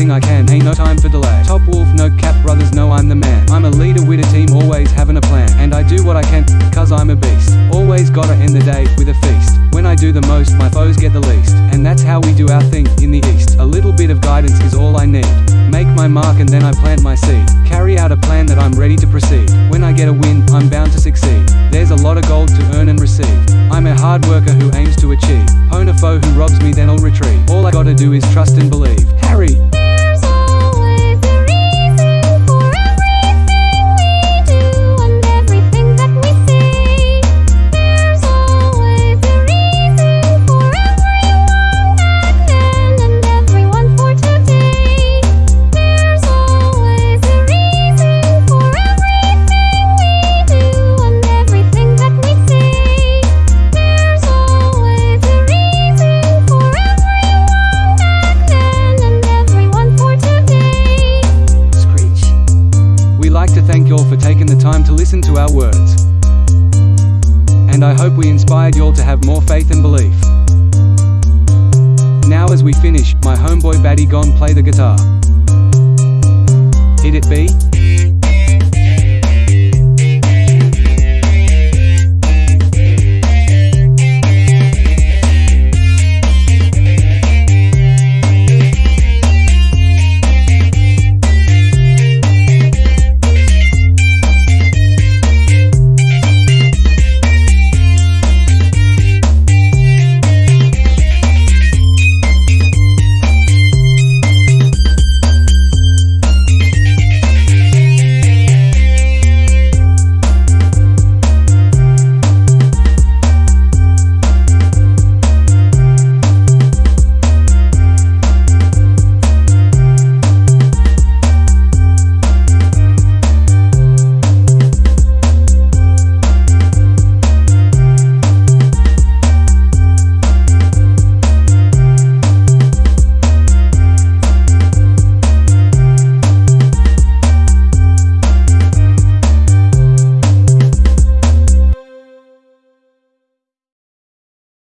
everything I can, ain't no time for delay. Top wolf, no cap brothers, know I'm the man. I'm a leader with a team, always having a plan. And I do what I can, cause I'm a beast. Always gotta end the day with a feast. When I do the most, my foes get the least. And that's how we do our thing in the east. A little bit of guidance is all I need. Make my mark and then I plant my seed. Carry out a plan that I'm ready to proceed. When I get a win, I'm bound to succeed. There's a lot of gold to earn and receive. I'm a hard worker who aims to achieve. Pwn a foe who robs me, then I'll retrieve. All I gotta do is trust and believe. Harry! To our words. And I hope we inspired y'all to have more faith and belief. Now as we finish, my homeboy Batty Gon play the guitar. Hit it B.